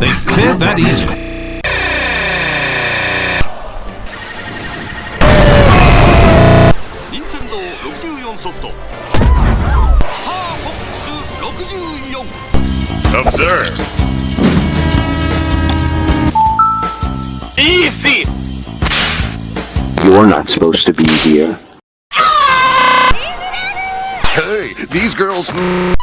They cleared that easily. Nintendo 64ソフト「スターフォックス64」Observe. Easy! You're not supposed to be here. Hey, these girls... Hmm.